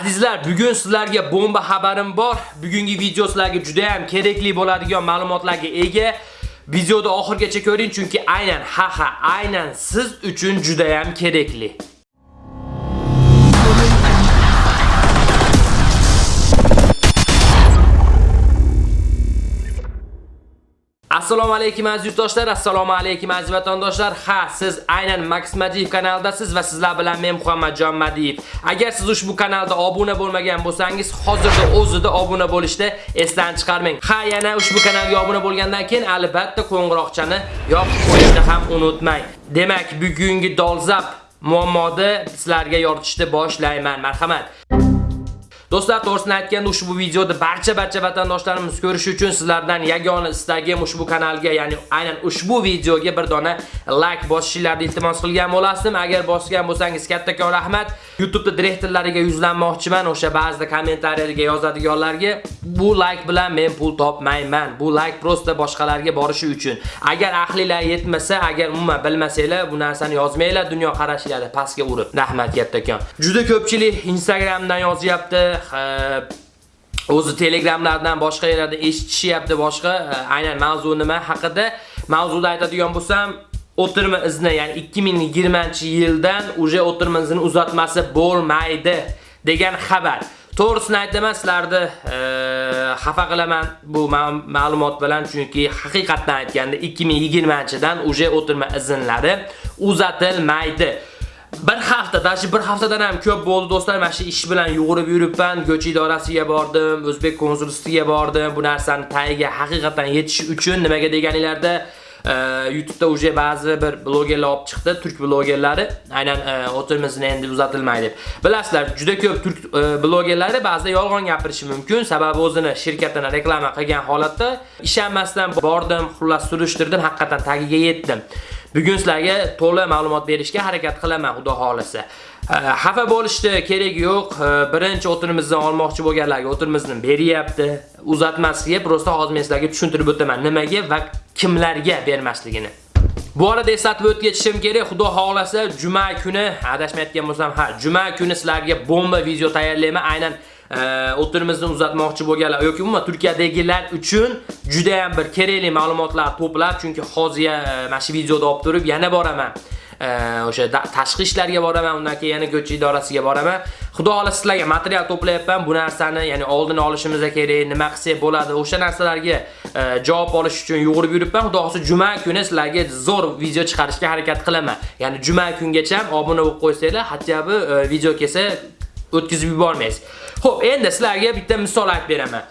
Azizlar, bugun sizlarga bomba xabarim bor. Bugungi video sizlarga juda ham kerakli bo'ladigan ma'lumotlarga ega. Videoni oxirgacha ko'ring chunki aynan ha ha, aynan siz uchun juda ham kerakli. Assalomu alaykum aziz yurtdoshlar, assalomu alaykum aziz vatandoshlar. Ha, siz aynan Max Madiyev kanalidasiz va sizlar bilan men Muhammadjon Madiyev. Agar siz ushbu kanalda obuna bo'lmagan bo'lsangiz, hozirda o'zida obuna bo'lishni esdan chiqarmang. Ha, yana ushbu kanalga obuna bo'lgandan keyin albatta qo'ng'iroqchani yopib qo'yishni ham unutmang. Demak, bugungi dolzarb muammoni sizlarga yoritishni boshlayman. Marhamat. Do'stlar, to'g'risini aytganda ushbu videoda barcha barcha vatandoshlarimiz ko'rishi uchun sizlardan yagona istagim ushbu kanalga, ya'ni aynan ushbu videoga bir dona like bosishingizni iltimos qilgan bo'lasdim. Agar bosgan bo'lsangiz kattakon rahmat. YouTube'da direktorlariga yuzlanmoqchiman, o'sha ba'zida kommentariylarga yozadiganlarga bu like bilan men pul topmayman. Bu like prosta boshqalarga borishi uchun. Agar ahlilar yetmasa, agar umuman bilmasanglar, bu narsani yozmanglar, dunyo qarashlari pastga urib. Rahmat kattakon. Juda ko'pchilik Instagramdan yozyapti, o'zi telegramlardan boshqa yerlarda eshitishyapti boshqa e, aynan mavzu nima haqida mavzuda aytadigan bo'lsam o'tirma izni ya'ni 2020-yildan uje o'tirma izini uzatmasi bo'lmaydi degan xabar. To'g'risini aytaman, sizlarni e, xafa qilaman bu ma'lumot bilan chunki haqiqatdan aytganda 2020-dan uje o'tirma izinlari uzatilmaydi. Bir hafta, dashi bir haftadan ham ko'p bo'ldi do'stlar. Mana shu ish bilan yugurib yuribman. Go'ch idorasiga bordim, O'zbek konsulstiga bordim. Bu narsani tagiga haqiqatan yetish uchun nimaga deganinglarda e, YouTube'da uje ba'zi bir blogerlar olib chiqdi, turk blogerlari. Aynan e, o'tirimizni endi uzatilmaydi deb. Bilasizlar, juda ko'p turk e, blogerlari ba'zida yolg'on gapirishi mumkin. Sababi o'zini shirkatini reklama qilgan holatda ishonmasdan bordim, xullas surishtirdim, haqiqatan tagiga yetdim. Bugun sizlarga to'liq ma'lumot berishga harakat qilaman, xudo xolisa. Э, xafa bo'lishdi, kerak yo'q. Э, birinchi o'tinimizdan olmoqchi bo'lganlarga o'tinimizni beryapti. Uzatmasiga prosta hozir men sizlarga tushuntirib o'taman, nimaga va kimlarga bermasligini. Bu arada eslatib o'tishim kerak, xudo xolasa juma kuni, adashmayotgan bo'lsam, ha, juma kuni sizlarga bomba video tayyorlayman. Aynan o'tirimizni uzatmoqchi bo'lganlar yoki umuman Turkiyadagilar uchun juda ham bir kerakli ma'lumotlar to'plab, chunki hozir e, mana shu videoda olib turib yana boraman. o'sha tashqi ishlarga boraman, undan keyin yana go'ch idorasiga boraman. Xudo xolasa sizlarga material to'playapman. Bu narsani, ya'ni oldini olishimiz kerak, nima qilsak bo'ladi, o'sha narsalarga e, javob olish uchun yugurib yuribman. Xudo xolasa juma kuni sizlarga zo'r video chiqarishga harakat qilaman. Ya'ni juma kungacha obuna bo'lib qo'ysanglar, hatto e, video kelsa o'tkazib yubormaysiz. Xo'p, endi sizlarga bitta misol aytib beraman.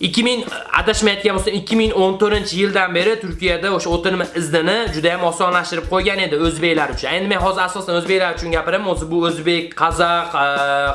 2000 adashmayotgan bo'lsam 2014-yildan beri Turkiyada o'sha o'tirma iznini juda ham osonlashtirib qo'ygan edi o'zbeklar uchun. Endi men hozir asosan o'zbeklar uchun gapiraman. O'zi bu o'zbek, qozoq, e,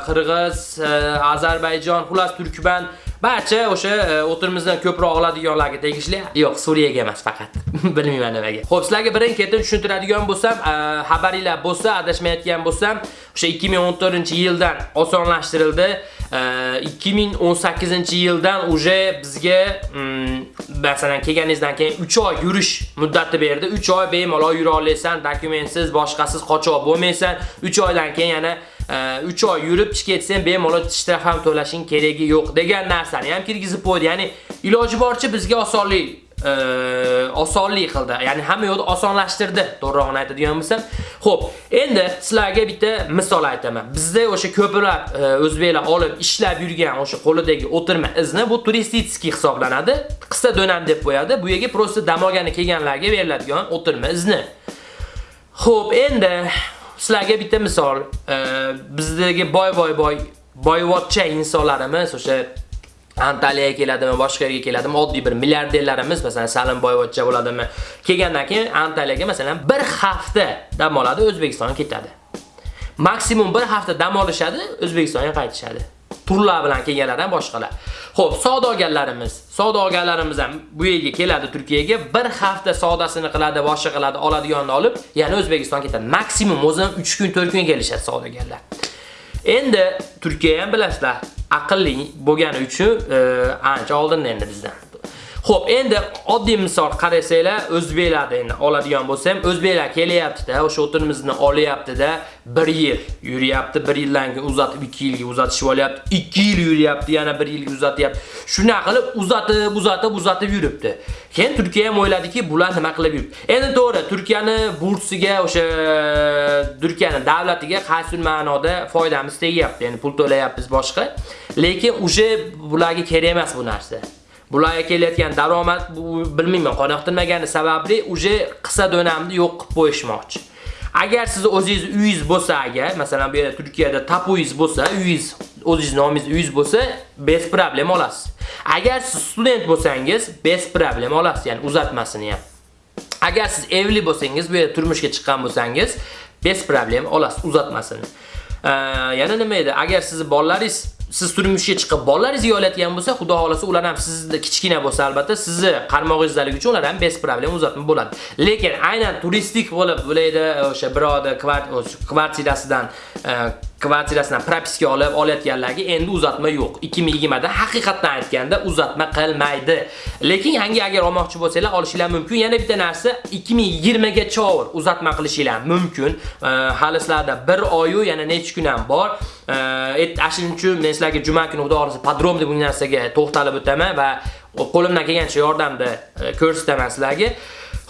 qirg'iz, e, Ozarbayjon, xullas turkman barcha o'sha e, o'tirimizdan ko'proq oladiganlarga tegishli. Yo'q, Suriyaga emas faqat. Bilmayman nimaga. Xo'p, sizlarga birin-ketin tushuntiradigan bo'lsam, e, xabaringlar bo'lsa, adashmayotgan bo'lsam, o'sha 2014-yildan osonlashtirildi. E, 2018-yildan uje bizga mm, masalan kelganingizdan keyin 3 oy yurish muddati berdi. 3 oy bemalol yura olasan, dokumentsiz, boshqasiz qochoq bo'lmaysan. 3 oydan keyin yana 3 oy yurib chiqib ketsang bemalol tishda ham to'lashing keragi yo'q degan narsani ham kirgizib qo'ydi. Ya'ni iloji boricha bizga osonlik e, osonlik qildi. Ya'ni hamma yo'lni osonlashtirdi, to'g'rirog'ini aytadigan bo'lsam. Xo'p, endi sizlarga bitta misol aytaman. Bizda o'sha ko'plab e, o'zbeklar olib ishlab yurgan o'sha qo'lidagi o'tirma izni bu turistический hisoblanadi. Qisqa donam deb qo'yadi. Bu yerga prosta dam olgani kelganlarga beriladigan o'tirma izni. Xo'p, endi sizlarga bitta misol, e, bizdagi boy boy boy boyvotcha insonlarimiz o'sha Antaliyaga keladimi, boshqa yerga keladimi, oddiy bir milliarderlarimiz, masalan, Salim Boyvachcha bo'ladimi, kelgandan keyin Antaliyaga masalan bir hafta dam oladi, O'zbekistonga ketadi. Maksimum bir hafta dam olishadi, O'zbekistonga qaytishadi. Turlar bilan kelganlar ham boshqalar. Xo'p, savdogarlarimiz, savdogarlarimiz ham bu yerga keladi Turkiyaga, bir hafta savdosini qiladi, boshqa qiladi, oladiganini olib, yana O'zbekistonga ketadi. Maksimum o'zim 3 kun, 4 kun kelishadi savdogarlar. Endi Turkiya ham bilasizlar, aqlli bo'lgani uchun e, ancha oldinda endi bizdan. Xo'p, endi oddiy misol qarasanglar, o'zbeklarda endi oladigan bo'lsam, o'zbeklar kelyapti-da, o'sha o'tinimizni olyapti-da, 1 yil yuryapti, 1 yildan keyin uzatib 2 yilga uzatishib olyapti, 2 yil yuryapti, yana 1 yilga uzatyapti. Shuna qilib uzatib, uzatib, uzatib yuribdi. Keyin Turkiya ham o'yladiki, bular nima qilib yuribdi. Endi to'g'ri, Turkiyani bursiga, o'sha Turkiyani davlatiga qaysi ma'noda foydamiz tegyapti. Ya'ni pul to'layapmiz boshqa. Lekin o'sha bularga kerak emas bu narsa. Bularga kelayotgan daromad bu bilmayman, qoniqtirmagani sababli uje qisqa donamni yo'q qilib qo'yishmoqchi. Agar siz o'zingiz uyingiz bo'lsa agar, masalan bu yerda Turkiyada tapuingiz bo'lsa, uyingiz o'zingiz nomingiz uyingiz bo'lsa, bez problem olasiz. Agar siz student bo'lsangiz, bez problem olasiz, ya'ni uzatmasini ham. Agar siz evli bo'lsangiz, bu yerda turmushga chiqqan bo'lsangiz, bez problem olasiz uzatmasini. yana nima edi? Agar sizni bolalaringiz siz turmushga chiqib bolalaringiz yo'latgan bo'lsa, xudo xolasa ular ham sizni kichkina bo'lsa albatta sizni qarmog'ingizdaligi uchun ular ham bez problem uzatma bo'ladi. Lekin aynan turistik bo'lib, bo'laydi o'sha biroda kvartirasidan e, kvartirasidan propiska olib olayotganlarga endi uzatma yo'q. 2020 da haqiqatdan aytganda uzatma qilmaydi. Lekin yangi agar olmoqchi bo'lsanglar olishinglar mumkin. Yana bitta narsa 2020 gacha uzatma qilishinglar mumkin. Hali sizlarda 1 oy yana necha kun ham bor. Shuning uchun men sizlarga juma kuni xudo xohlasa podromda bu narsaga to'xtalib o'taman va qo'limdan kelgancha yordamda e, ko'rsataman sizlarga.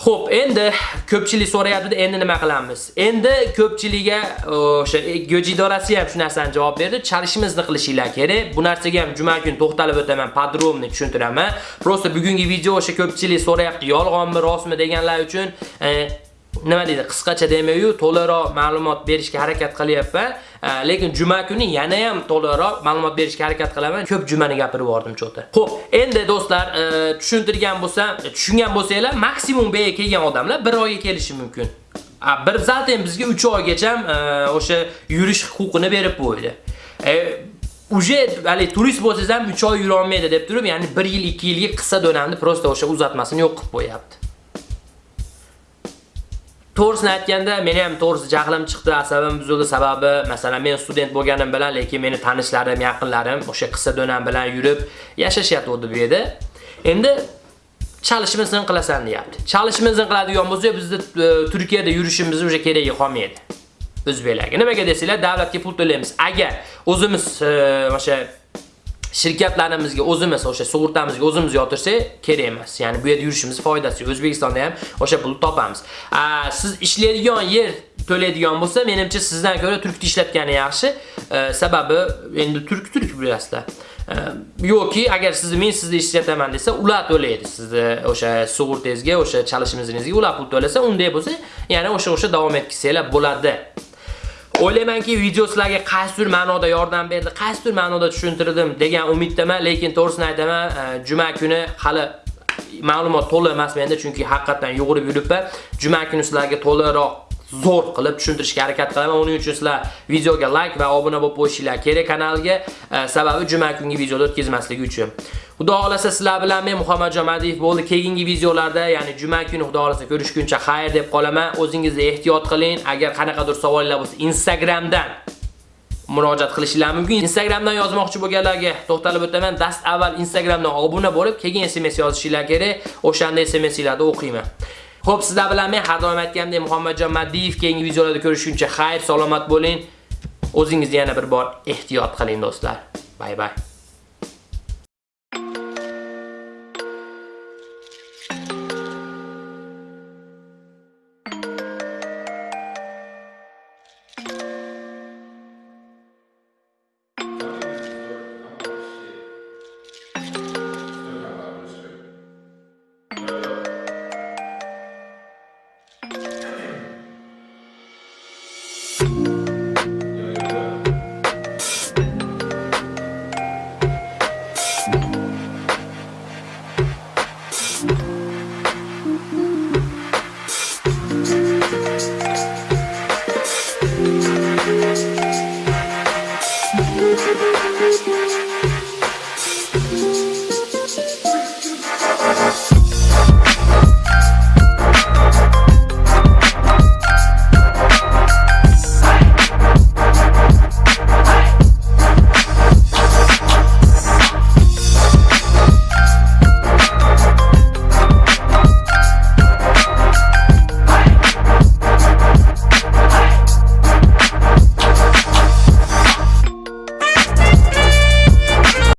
Xo'p, endi ko'pchilik so'rayapti, endi nima qilamiz? Endi ko'pchiligiga o'sha go'ji idorasi ham shu narsani javob berdi. Chalishimizni qilishinglar kerak. Bu narsaga ham juma kuni to'xtalib o'taman, podrobni tushuntiraman. Prosta bugungi video o'sha ko'pchilik so'rayapti, yolg'onmi, rostmi deganlar uchun e, nima deydi, qisqacha demayu, to'liqroq ma'lumot berishga harakat qilyapman. Э, lekin juma kuni yana ham to'liqroq ma'lumot berishga harakat qilaman. Ko'p jumani gapirib bordim cho'ta. Xo'p, endi do'stlar, e, tushuntirgan bo'lsam, tushungan bo'lsanglar, maksimum bega kelgan odamlar 1 oyga kelishi mumkin. Bir zaten bizga 3 oygacha e, o'sha yurish huquqini berib qo'ydi. E, Uje hali turist bo'lsangiz ham 3 oy yura olmaydi deb turib, ya'ni 1 yil, 2 yilga qisqa donamni prosta o'sha uzatmasini yo'q qilib qo'yapti. To'g'risini aytganda, meni ham to'g'risi jahlim chiqdi, asabim buzildi. Sababi, masalan, men student bo'lganim bilan, lekin meni tanishlarim, yaqinlarim o'sha qissa donam bilan yurib yashashyapti bu yerda. Endi chalishimizni qilasan deyapti. Chalishimizni qiladigan bo'lsa, bizda e, Turkiyada yurishimiz o'sha keragi qolmaydi. O'zbeklarga. Nimaga desanglar, davlatga pul to'laymiz. Agar o'zimiz e, o'sha shirkatlarimizga o'zimiz o'sha sug'urtamizga o'zimiz yotirsak kerak emas. Ya'ni bu yerda yurishimiz foydasi yo'q. O'zbekistonda ham o'sha pulni topamiz. Siz ishlaydigan yer to'laydigan bo'lsa, menimcha sizdan ko'ra turkni ishlatgani yaxshi. E, sababi endi turk turk bilasizlar. E, yoki agar sizni men sizni ishlataman desa, ular to'laydi sizni o'sha sug'urtangizga, o'sha chalishimizingizga ular pul to'lasa, unday bo'lsa, ya'ni o'sha o'sha davom etkizsanglar bo'ladi. O'ylaymanki, video sizlarga qaysidir ma'noda yordam berdi, qaysidir ma'noda tushuntirdim degan umiddaman, lekin to'g'risini aytaman, e, juma kuni hali ma'lumot to'liq emas menda, chunki haqiqatan yugurib yuribman. Juma kuni sizlarga to'liqroq zo'r qilib tushuntirishga harakat qilaman. Uning uchun sizlar videoga like va obuna bo'lib qo'yishinglar kerak kanalga, e, sababi juma kungi videoda o'tkazmasligi uchun. Xudo xolasa sizlar bilan men Muhammad Jomadiyev bo'ldi. Keyingi videolarda, ya'ni juma kuni xudo xolasa ko'rishguncha xayr deb qolaman. O'zingizni ehtiyot qiling. Agar qanaqadir savollar bo'lsa, Instagramdan murojaat qilishingiz mumkin. Instagramdan yozmoqchi bo'lganlarga to'xtalib o'taman. Dast avval Instagramdan obuna bo'lib, keyin SMS yozishingiz kerak. O'shanda SMSlarni o'qiyman. Xo'p, sizlar bilan men har doim aytgandek Muhammadjon Madiyev keyingi videolarda ko'rishguncha xayr, salomat bo'ling. O'zingizni yana bir bor ehtiyot qiling do'stlar. Bay bay.